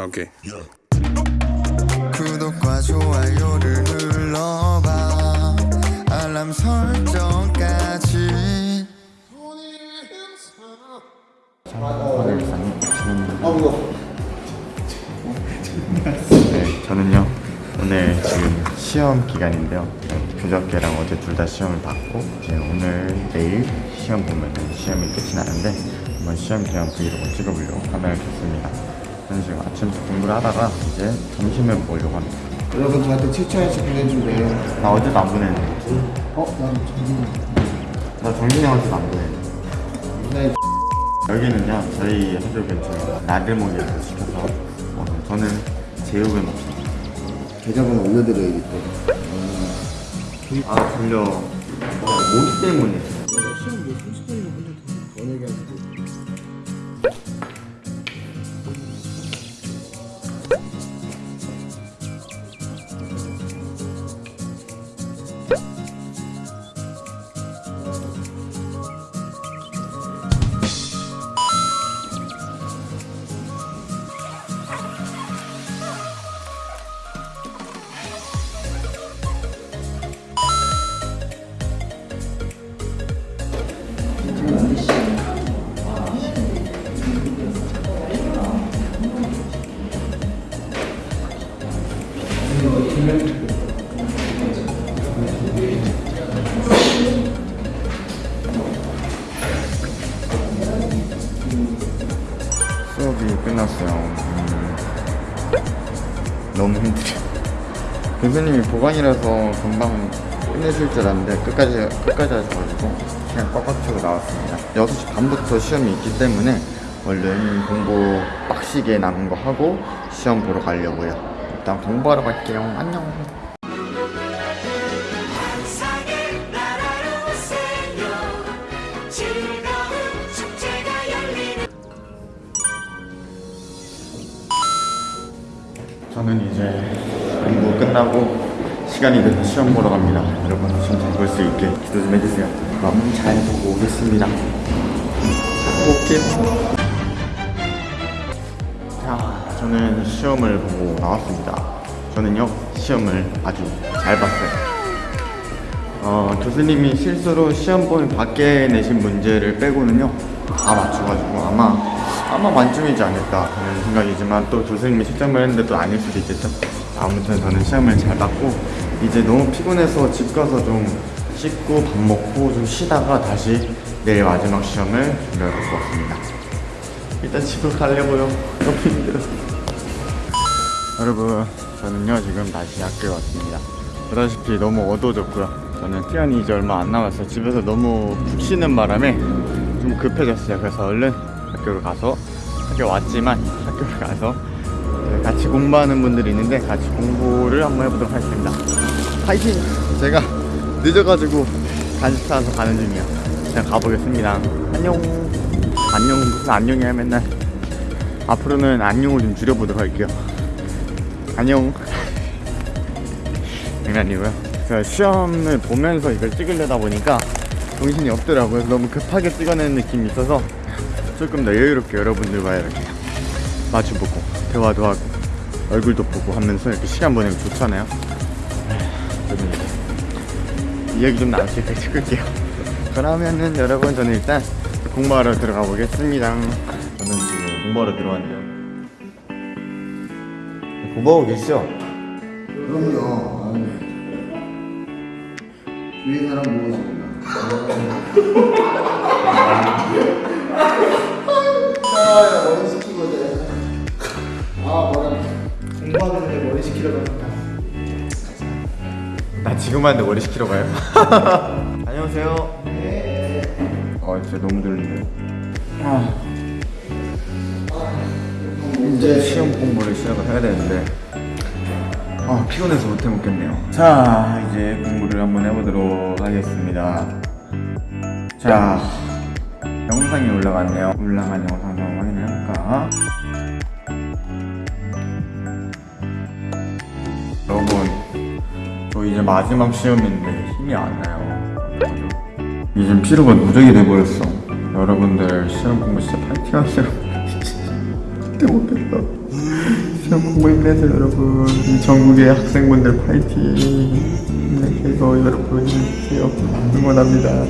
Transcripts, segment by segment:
아, 오케이. 구독과 좋아요를 눌러봐 알람 설정까지 네, 저는요 오늘 지금 시험 기간인데요. 네, 그저께랑 어제 둘 다 시험을 받고 이제 오늘 내일 시험 보면은 시험이 끝이 나는데 한번 시험 기간 브이로그 찍어보려고 카메라를 켰습니다. 저는 지금 아침부터 공부를 하다가 이제 점심을 먹으려고 합니다. 여러분 저한테 칭찬해서 보내준대요. 나 어제도 안 보냈는데 어? 난 정신이 나 정진이 형한테도 안 보냈는데 여기는요 저희 학교 근처에 나들목이라고 시켜서 어, 저는 제육을 먹습니다. 계좌번호 올려드려야겠다. 아 졸려 모기 때문에 시험 뭐 30분이면 근데 더 내가지고. 끝났어요. 음, 너무 힘들어요. 교수님이 보강이라서 금방 끝내실 줄 알았는데 끝까지 끝까지 하셔가지고 그냥 꽉꽉 차고 나왔습니다. 6시 반부터 시험이 있기 때문에 얼른 공부 빡시게 남은 거 하고 시험 보러 가려고요. 일단 공부하러 갈게요. 안녕. 저는 이제 공부 끝나고 시간이 돼서 시험 보러 갑니다. 여러분 시험 잘 볼 수 있게 기도 좀 해주세요. 그럼 잘 보고 오겠습니다. 볼게요. 자, 저는 시험을 보고 나왔습니다. 저는요 시험을 아주 잘 봤어요. 어, 교수님이 실수로 시험 보면 밖에 내신 문제를 빼고는요 다 맞춰가지고 아마 아마 만점이지 않을까 하는 생각이지만 또 교수님이 채점을 했는데 또 아닐 수도 있겠죠? 아무튼 저는 시험을 잘 봤고 이제 너무 피곤해서 집 가서 좀 씻고 밥 먹고 좀 쉬다가 다시 내일 마지막 시험을 준비할 것 같습니다. 일단 집으로 가려고요. 너무 힘들어. 여러분 저는요 지금 다시 학교에 왔습니다. 보다시피 너무 어두워졌고요. 저는 시간이 이제 얼마 안 남았어요. 집에서 너무 푹 쉬는 바람에 좀 급해졌어요. 그래서 얼른 학교로 가서 학교 왔지만 학교를 가서 같이 공부하는 분들이 있는데 같이 공부를 한번 해보도록 하겠습니다. 파이팅! 제가 늦어가지고 간식 사서 가는 중이에요. 그냥 가보겠습니다. 안녕! 안녕 무슨 안녕이야 맨날. 앞으로는 안녕을 좀 줄여보도록 할게요. 안녕. 장난이고요. 제가 시험을 보면서 이걸 찍으려다 보니까 정신이 없더라고요 너무 급하게 찍어내는 느낌이 있어서 조금 더 여유롭게 여러분들과 이렇게 마주보고 대화도 하고 얼굴도 보고 하면서 이렇게 시간 보내면 좋잖아요 이제 이야기 좀 나올 수 있게 찍을게요 그러면은 여러분 저는 일단 공부하러 들어가 보겠습니다 저는 지금 공부하러 들어왔네요 공부하고 계시죠? 그럼요. 아유. 위에 사람 모으시구나. 아, 머리. 아. 공부하는데 머리. 나 지금 하는데 머리 시키러 가요? 안녕하세요. 어, 진짜 너무 졸린데. 아. 이제 시험 공부를 시작을 해야 되는데, 아, 피곤해서 못해 먹겠네요. 자, 이제 공부를 한번 해보도록 하겠습니다. 자, 영상이 올라갔네요. 올라간 영상 한번 확인해 볼까? 여러분, 저 이제 마지막 시험인데 힘이 안 나요. 이제 피로가 누적이 돼버렸어. 여러분들 시험 공부 진짜 파이팅 하세요. 진짜 못했다. 시험 공부 힘내세요 여러분 이 전국의 학생분들 파이팅 힘내세요 여러분 힘내세요 응원합니다.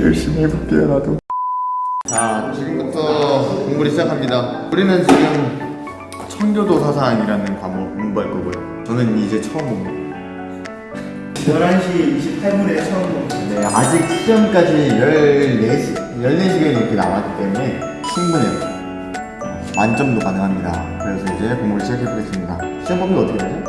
열심히 해볼게요 나도. 자 지금부터 공부를 시작합니다. 우리는 지금 청교도 사상이라는 과목 공부할 거고요. 저는 이제 처음 옵니다 11시 28분에 처음 네, 아직 시험까지 14시, 14시간이 이렇게 남았기 때문에 충분해요. 만점도 가능합니다. 그래서 이제 공부를 시작해 보겠습니다. 시험 범위 어떻게 되죠?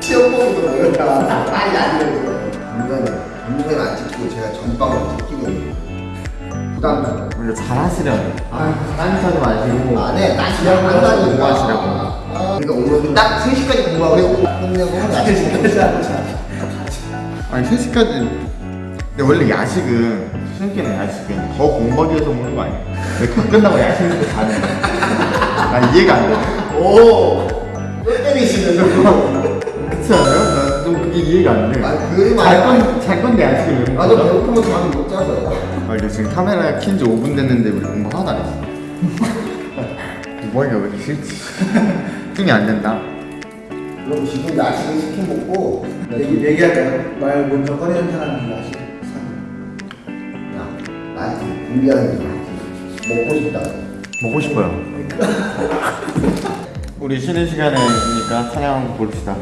시험번호도 모였다 빨리 안 되어요 전문가는 전문가는 안 찍히고 제가 전방으로 찍히고 부담감 원래 잘하시려고. 아, 딴짓 하지 마시고. 안해 나 시험 시험 공부 한다니까 공부하시라고. 그러니까 오늘 딱 3시까지 공부하고 끝내고 야식 아니, 3시까지. 근데 원래 야식은, 시험기는 야식은 더 공부하기 위해서 먹는 거 아니야? 왜다 끝나고 야식 먹고 자는 거야? 난 이해가 안 돼. 오! 또 때리시는 거 그렇지 않아요? 난좀 그게 이해가 안 돼. 아니, 그게 잘. 건, 잘 건데 야식을 왜 먹는 나도? 배고프면 잠을 못 자서 아 이제 지금 카메라 킨지 5분 됐는데 우리 공부 하나도 안 했어 뭐하기가 왜 이렇게 싫지? 힘이 안 된다 그럼 지금 야식을 시켜 먹고 얘기, 얘기할까요? 말 먼저 꺼내는 사람이 맛이 야 나한테 준비하는 게 맞지 먹고 싶다 먹고 싶어요. 우리 쉬는 시간이니까 찬양 봅시다.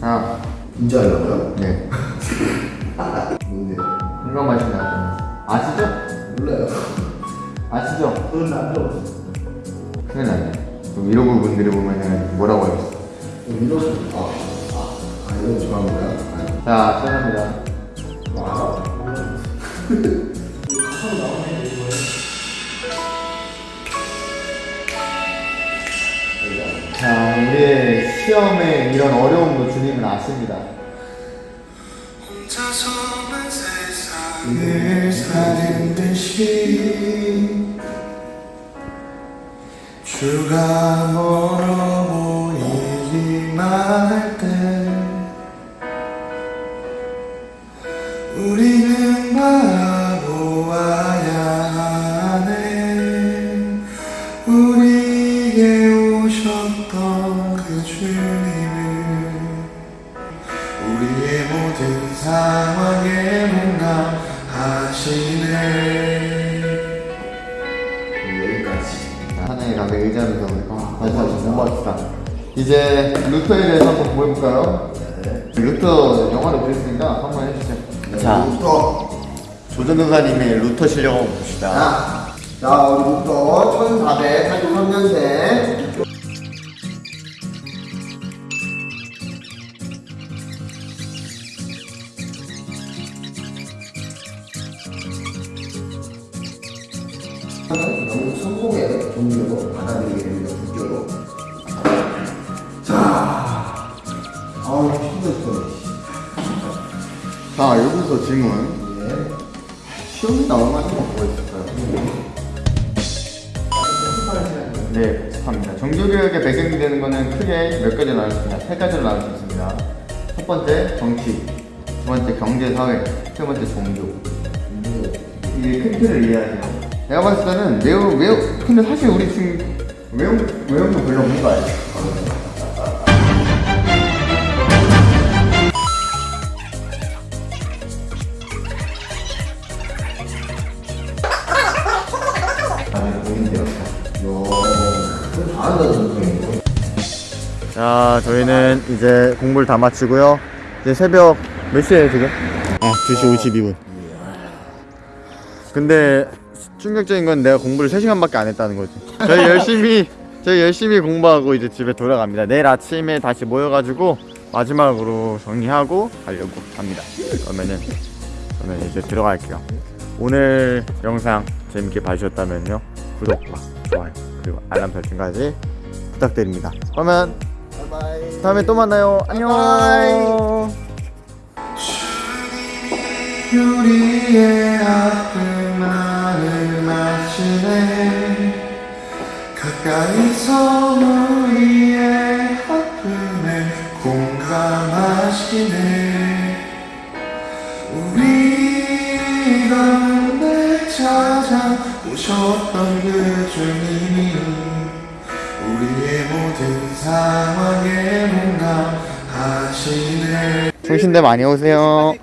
자, 진짜 하려고요? 네. 뭔데? 이거 마시나요? 아시죠? 몰라요. 아시죠? 그건 안 들어봤어 큰일 났네. 그럼 이러고 분들이 보면은 뭐라고 하겠어 이러서 아, 아, 아 이런 좋아하는 거야? 자, 시작합니다. 와 자, 우리의 시험에 이런 어려움도 주님은 아십니다. 사는 듯이 주가 멀어 우리의 모든 상황에 공감하시네 여기까지 하나의 가게 의지하면서 우리 다시 한번 공부합시다. 이제 루터에 대해서 한번 보여볼까요? 루터 영화를 보셨으니까 한번 해주세요. 자, 부터 조전도사님의 루터 실력 한번 봅시다. 자, 자 우리부터 1483년생 종교로 받아들이게 됩니다. 국교로. 자, 아우 힘들어. 자, 여기서 질문. 예. 시험이 나오면 한번 보여줄까요? 네, 합니다. 종교교육의 배경이 되는 것은 크게 몇 가지로 나눌 수 있습니다. 세 가지로 나눌 수 있습니다. 첫 번째, 정치. 두 번째, 경제, 사회. 세 번째, 종교. 이게 큰 틀을 이해하세요. 내가 봤을 때는 매우, 매우, 근데 사실 우리 지금 외운, 외운 거 별로 없는 거 선생님. 자, 저희는 이제 공부를 다 마치고요. 이제 새벽 몇 시에요, 지금? 아, 2시 52분. 근데 충격적인 건 내가 공부를 3시간밖에 안 했다는 거지. 저희 열심히 저희 열심히 공부하고 이제 집에 돌아갑니다. 내일 아침에 다시 모여가지고 마지막으로 정리하고 가려고 합니다. 그러면은 저는 이제 들어갈게요. 오늘 영상 재밌게 봐주셨다면요 구독과 좋아요 그리고 알람 설정까지 부탁드립니다. 그러면 다음에 또 만나요. 안녕. 우리의 아픔만을 마시네. 가까이서 우리의 아픔에 공감하시네. 우리 가운데 찾아오셨던 그 주님이 우리의 모든 상황에 뭔가 하시네. 성신대 많이 오세요